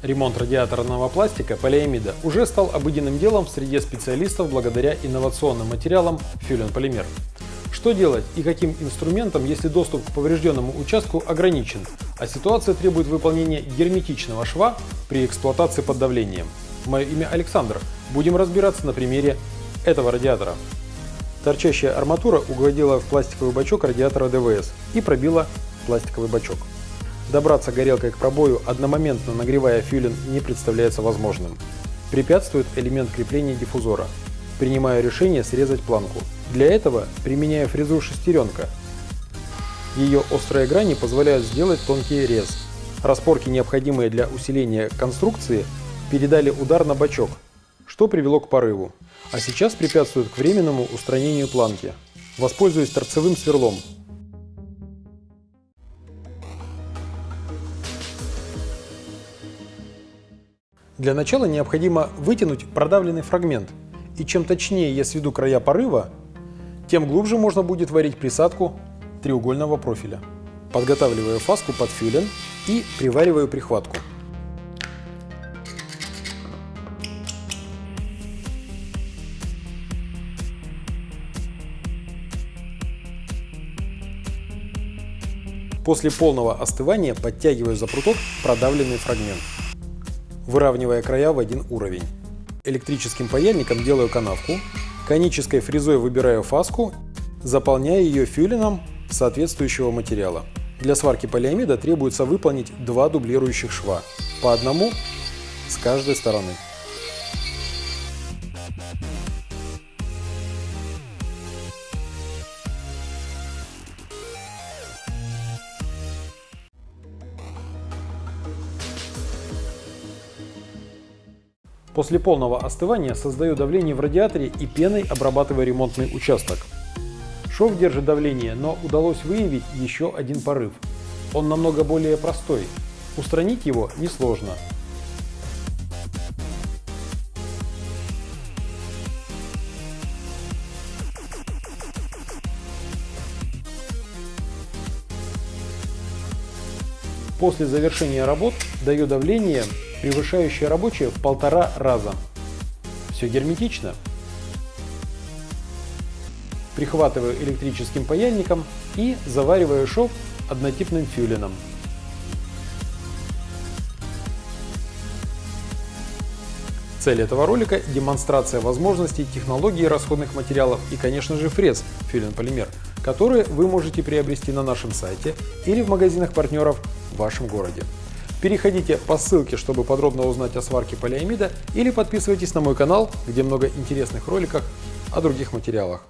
Ремонт радиаторного пластика полиамида уже стал обыденным делом в среде специалистов благодаря инновационным материалам Фюлен Полимер. Что делать и каким инструментом, если доступ к поврежденному участку ограничен, а ситуация требует выполнения герметичного шва при эксплуатации под давлением? Мое имя Александр. Будем разбираться на примере этого радиатора. Торчащая арматура угодила в пластиковый бачок радиатора ДВС и пробила пластиковый бачок. Добраться горелкой к пробою, одномоментно нагревая фюлин, не представляется возможным. Препятствует элемент крепления диффузора. Принимаю решение срезать планку. Для этого применяю фрезу шестеренка. Ее острые грани позволяют сделать тонкий рез. Распорки, необходимые для усиления конструкции, передали удар на бачок, что привело к порыву. А сейчас препятствует к временному устранению планки. Воспользуюсь торцевым сверлом. Для начала необходимо вытянуть продавленный фрагмент, и чем точнее я сведу края порыва, тем глубже можно будет варить присадку треугольного профиля. Подготавливаю фаску под фюлен и привариваю прихватку. После полного остывания подтягиваю за пруток продавленный фрагмент выравнивая края в один уровень. Электрическим паяльником делаю канавку, конической фрезой выбираю фаску, заполняя ее фюлином соответствующего материала. Для сварки полиамида требуется выполнить два дублирующих шва, по одному с каждой стороны. После полного остывания создаю давление в радиаторе и пеной обрабатываю ремонтный участок. Шов держит давление, но удалось выявить еще один порыв. Он намного более простой. Устранить его несложно. После завершения работ даю давление превышающее рабочее в полтора раза. Все герметично. Прихватываю электрическим паяльником и завариваю шов однотипным фюлином. Цель этого ролика – демонстрация возможностей технологии расходных материалов и, конечно же, фрез фюлин полимер, которые вы можете приобрести на нашем сайте или в магазинах партнеров в вашем городе. Переходите по ссылке, чтобы подробно узнать о сварке полиамида или подписывайтесь на мой канал, где много интересных роликов о других материалах.